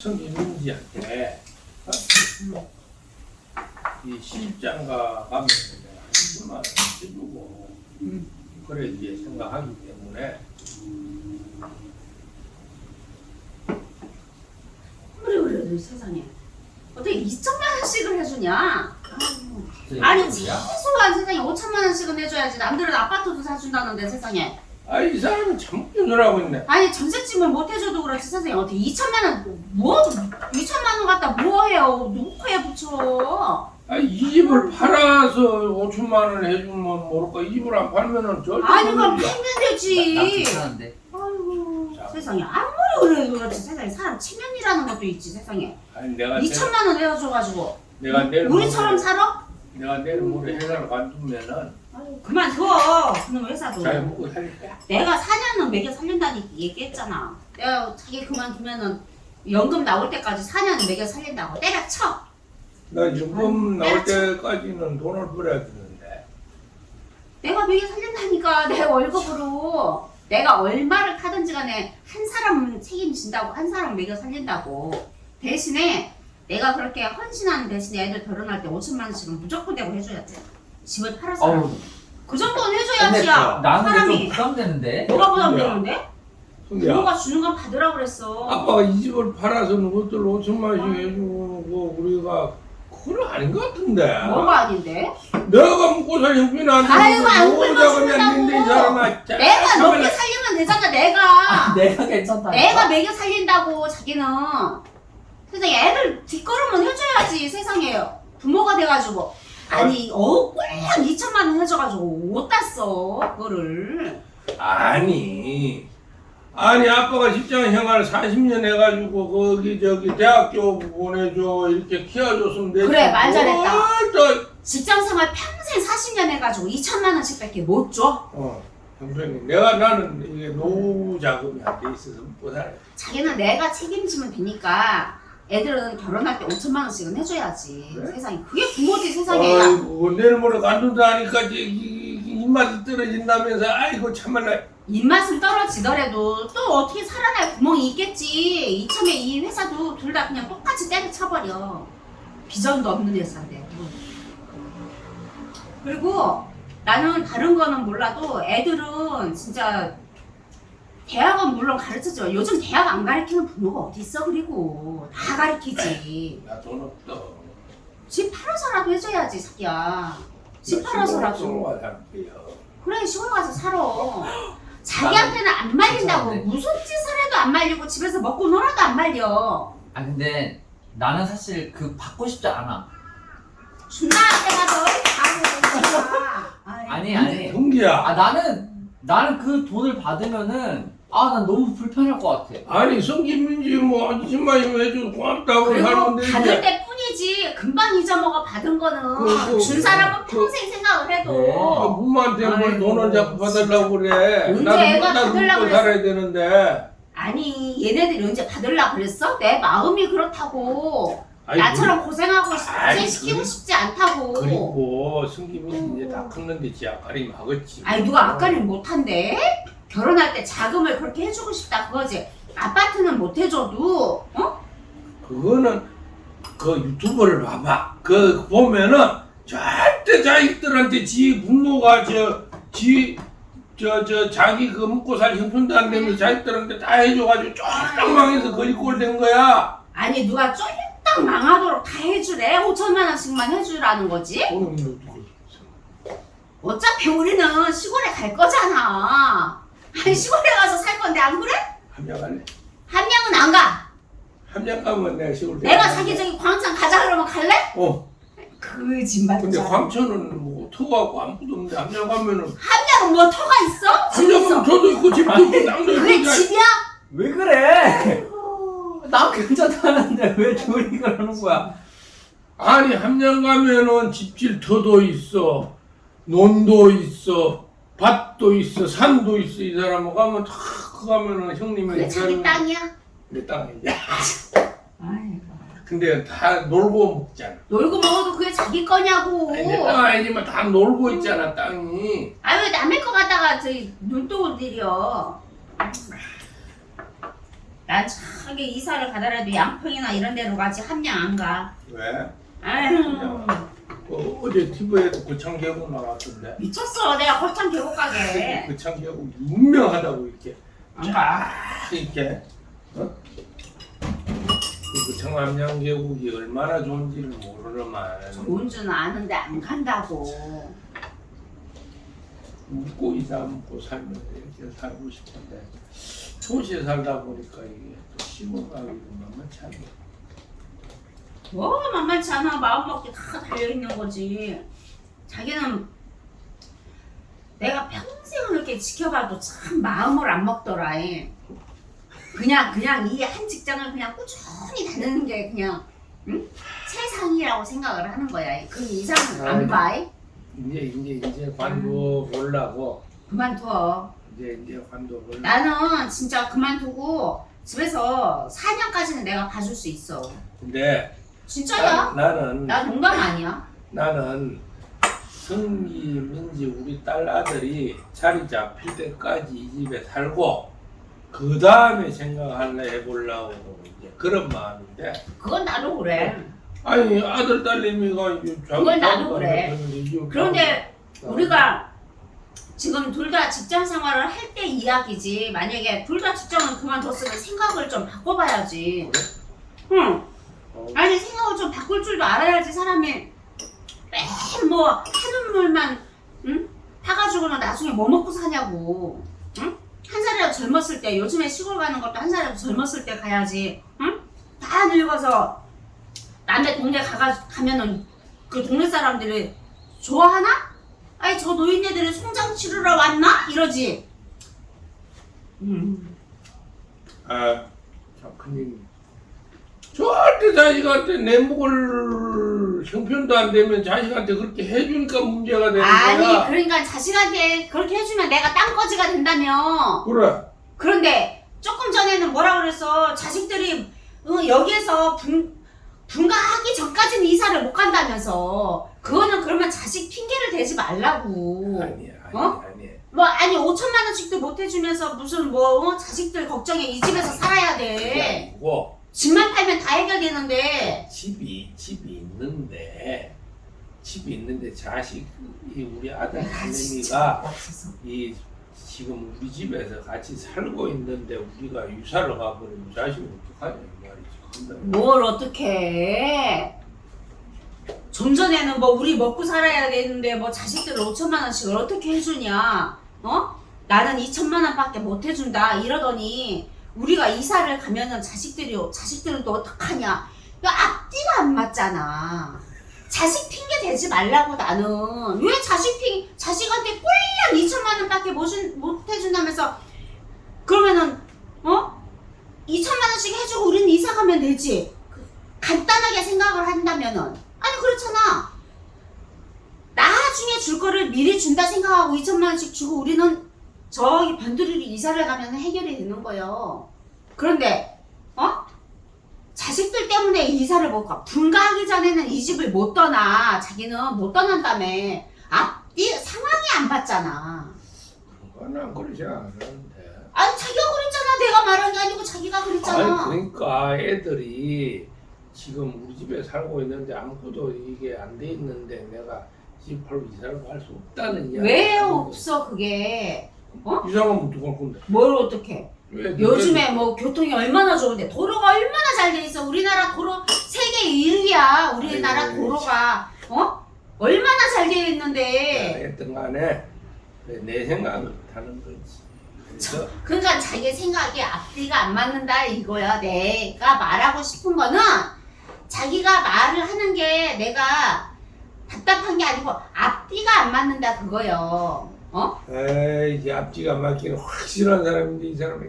성인민지한테 이 시집장가 가면 내가 한 10만 원 해주고 그래 이제 생각하기 때문에 그래 그래 너 세상에. 어떻게 2천만 원씩을 해주냐? 아니 최소한 세상에 5천만 원씩은 해줘야지. 남들은 아파트도 사준다는데 세상에 아이 사람은 참 웃겨주라고 있네. 아니 전셋집을 못 해줘도 그렇지. 세상에 어떻게 2천만 원 뭐? 2천만 원 갖다 뭐 해요? 누구 코에 붙여? 아이 이 집을 팔아서 5천만 원 해주면 모를까. 이 집을 안 팔면은 절대 아니 그럼 못 팔면 나 되지. 아이고 자. 세상에. 아무리 그래도 그렇지. 세상에 사람 체면이라는 것도 있지 세상에. 아니 내가 내, 2천만 원 해줘가지고. 내가 내일 우리처럼 살아? 내가 내일 모레 회사를 관두면은 그만 둬 그놈 회사도 잘 먹고 살릴 거야 내가 4년은 먹여 살린다니 얘기했잖아. 내가 자기 그만두면은 연금 나올 때까지 4년은 먹여 살린다고. 때려쳐. 나 연금 나올 때까지는 돈을 벌어야 되는데. 내가 먹여 살린다니까 내 월급으로. 내가 얼마를 타든지 간에 한 사람은 책임진다고 한 사람 먹여 살린다고. 대신에 내가 그렇게 헌신하는 대신에 애들 결혼할 때 5천만 원씩은 무조건 내고 해줘야지. 집을 팔아서 어우, 그 정도는 근데 해줘야지 야. 나는 좀 사람이 부담되는데. 뭐가 부담되는데? 부모가 주는 건 받으라 그랬어. 아빠가 이 집을 팔아서 누구들 5천만 원씩 해주고 우리가 그건 아닌 것 같은데 뭐가 아닌데? 내가 먹고 살 형편이 안 아이고, 안 되는데 굶어 죽는다고. 내가. 먹여 살리면 되잖아 내가 내가 괜찮다. 내가 먹여 살린다고 자기는 세상에 애들 뒷걸음은 해줘야지 세상에 부모가 돼가지고 아니 어꼭 2천만 원 해줘가지고 못 땄어 그거를. 아니 아니 아빠가 직장 생활 40년 해가지고 거기 저기 대학교 보내줘 이렇게 키워줬으면 되지. 그래, 말 잘했다. 뭘 또- 직장 생활 평생 40년 해가지고 2천만 원씩 밖에 못 줘? 어 형편이 내가 나는 이게 노후 자금이 안 돼 있어서 못 살아 자기는 내가 책임지면 되니까 애들은 결혼할 때 5천만 원씩은 해줘야지 그래? 세상에 그게 부모지 세상에 아이고 내일 모레 간둔다 하니까 이제 이- 이- 입맛이 떨어진다면서 아이고 참말라 입맛은 떨어지더라도 또 어떻게 살아날 구멍이 있겠지. 이참에 이 회사도 둘 다 그냥 똑같이 때려쳐버려. 비전도 없는 회사인데. 그리고 나는 다른 거는 몰라도 애들은 진짜 대학은 물론 가르쳐줘. 요즘 대학 안 가르치는 부모가 어디 있어 그리고 다 가르치지. 나 돈 없어 집 팔아서라도 해줘야지 자기야. 집 팔아서라도. 가 살게요 그래 시골 가서 살아. 자기한테는 안 말린다고? 무슨 짓을 해도 안 말리고 집에서 먹고 놀아도 안 말려. 아 근데 나는 사실 그 받고 싶지 않아. 너 가고 아니 아니. 형기야 아 나는 나는 그 돈을 받으면은 아 난 너무 불편할 것 같아. 아니 성김민지 뭐 20만 원 해줘도 고맙다고 하는데. 받을 때 뿐이지. 금방 잊어먹어 받은 거는. 그, 그, 준 사람은 그, 평생 생각을 아, 해도. 부모한테 뭘 아이고, 돈을 자꾸 받으려고 그래. 언제 나도 애가 받으려고 살아야 되는데. 아니 얘네들이 언제 받으려 그랬어? 내 마음이 그렇다고. 아이, 나처럼 고생하고 아이, 고생시키고 그리- 싶지 않다고. 그리고 성김민지 이제 다 컸는데 지 아까리 하겠지. 아니 누가 아까는 못한대? 결혼할 때 자금을 그렇게 해주고 싶다 그거지 아파트는 못 해줘도 어? 그거는 그 유튜브를 봐봐 그 보면은 절대 자식들한테 지 부모가 저지 저, 저, 자기 그 먹고 살 형편도 안 되면 자식들한테 다 해줘가지고 쫙 망해서 거기 꼴된 거야. 아니 누가 쫄딱 망하도록 다 해주래 5천만 원씩만 해주라는 거지? 있어? 어차피 우리는 시골에 갈 거잖아 아니 시골에 가서 살 건데 안 그래? 함양 갈래? 한 명은 안 가. 함양 가면 내가 시골 내가 자기 저기 광천 가자 그러면 갈래? 어. 거짓말. 근데 광천은 뭐 터가고 아무것도 없는데 함양 가면은 한 명은 뭐 터가 있어? 집 함양 있어. 가면 저도 있고 집도 있고 그게 있고 자- 집이야? 왜 그래? 나 괜찮다는데 왜 둘이 그러는 거야? 아니 함양 가면은 집질 터도 있어 논도 있어 밭도 있어 산도 있어 이 사람은 가면 다 가면은 형님이 그게 자기 땅이야? 내 땅이야 아이고. 근데 다 놀고 먹잖아 놀고 먹어도 그게 자기 거냐고. 아니 내땅 아니지만 다 놀고 있잖아 땅이 아왜 남의 거 갖다가 저기 눈독을 들여. 난참 하게 이사를 가더라도 양평이나 이런 데로 가지 함양 안 가. 왜? 아유 어, 어제 TV에도 고창 계곡 나왔던데 미쳤어. 내가 거창 계곡 가게. 고창 계곡 유명하다고 이렇게 안 가. 쫙 이렇게 어? 그 고창 함양 계곡이 얼마나 좋은지를 모르는만 좋은 줄은 아는데 안 간다고. 묵고 이사 묵고 살면 이렇게 살고 싶은데 도시에 살다 보니까 이게 또 시골 가기도 만만치 않네 뭐 만만치 않아. 마음먹기 다 달려있는 거지. 자기는 내가 평생을 이렇게 지켜봐도 참 마음을 안 먹더라. 이. 그냥 그냥 이 한 직장을 그냥 꾸준히 다니는 게 그냥 응? 최상이라고 생각을 하는 거야. 그 이상은 안 봐. 이. 이제 이제 이제 관도 보려고 그만둬. 이제 이제 관도 보려고 나는 진짜 그만두고 집에서 4년까지는 내가 봐줄 수 있어. 근데 진짜야? 나, 나는 나 농담 아니야. 나는 승기 민지 우리 딸 아들이 자리 잡힐 때까지 이 집에 살고 그 다음에 생각할래 해보려고 이제 그런 마음인데 그건 나도 그래. 아니 아들 딸내미가 이제 그건 나도 그래. 그런데 어. 우리가 지금 둘 다 직장 생활을 할 때 이야기지. 만약에 둘 다 직장을 그만뒀으면 생각을 좀 바꿔봐야지. 응. 어, 아니 생각을 좀 바꿀 줄도 알아야지 사람이 맨뭐 한눈물만 응? 타가지고는 나중에 뭐 먹고 사냐고. 응? 한 살이라도 젊었을 때 요즘에 시골 가는 것도 한 살이라도 젊었을 때 가야지. 응? 다 늙어서 남의 동네 가가 가면은 그 동네 사람들이 좋아하나? 아니 저 노인네들이 송장 치르러 왔나? 이러지. 음. 아, 작가님 절대 자식한테 내 목을 형편도 안 되면 자식한테 그렇게 해주니까 문제가 되는 아니 거야 그러니까 자식한테 그렇게 해주면 내가 땅거지가 된다며. 그래 그런데 조금 전에는 뭐라 그랬어? 자식들이 어, 여기에서 분, 분가하기 전까지는 이사를 못 간다면서. 그거는 그러면 자식 핑계를 대지 말라고. 아니야 아니야 어? 아니야 뭐 아니 5천만 원씩도 못 해주면서 무슨 뭐 어? 자식들 걱정에 이 집에서 살아야 돼. 아니고 집만 팔면 다 해결되는데. 집이 집이 있는데 집이 있는데 자식 이 우리 아들 아, 할머니가. 이 지금 우리 집에서 같이 살고 있는데 우리가 유사를 가버리면 자식이 어떡하냐 이 말이지 뭘 어떻게 좀 전에는 뭐 우리 먹고 살아야 되는데 뭐 자식들 5천만 원씩을 어떻게 해주냐 어? 나는 2천만 원밖에 못 해준다 이러더니 우리가 이사를 가면은 자식들이 자식들은 또 어떡하냐 야 앞뒤가 안 맞잖아 자식 핑계 대지 말라고 나는 왜 자식 핑 자식한테 꼴랑 2천만 원밖에 못, 해준다면서 그러면은 어? 2천만 원씩 해주고 우리는 이사 가면 되지. 그, 간단하게 생각을 한다면은 아니 그렇잖아. 나중에 줄 거를 미리 준다 생각하고 2천만 원씩 주고 우리는 저기 변두리로 이사를 가면 해결이 되는 거예요. 그런데 어? 자식들 때문에 이사를 못 가. 분가하기 전에는 이 집을 못 떠나. 자기는 못 떠난다며. 앞뒤 상황이 안 맞잖아. 그건 안 그러지 않았는데 아니 자기가 그랬잖아. 내가 말한 게 아니고 자기가 그랬잖아. 아니 그러니까 애들이 지금 우리 집에 살고 있는데 아무것도 이게 안 돼 있는데 내가 집 팔고 이사를 갈 수 없다는 이야기 왜 없어 그게? 이사가면 어떡할 건데 뭘 어떻게? 왜 요즘에 뭐 교통이 얼마나 좋은데 도로가 얼마나 잘 돼 있어. 우리나라 도로 세계 1위야. 우리나라 아이고, 도로가 어? 얼마나 잘 돼 있는데. 했던 간에 내 생각을 하는 거지 그래서 그러니까 자기 생각이 앞뒤가 안 맞는다 이거야. 내가 말하고 싶은 거는 자기가 말을 하는 게 내가 답답한 게 아니고 앞뒤가 안 맞는다 그거요. 어? 에이 앞뒤가 맞기는 확실한 사람인데 이 사람이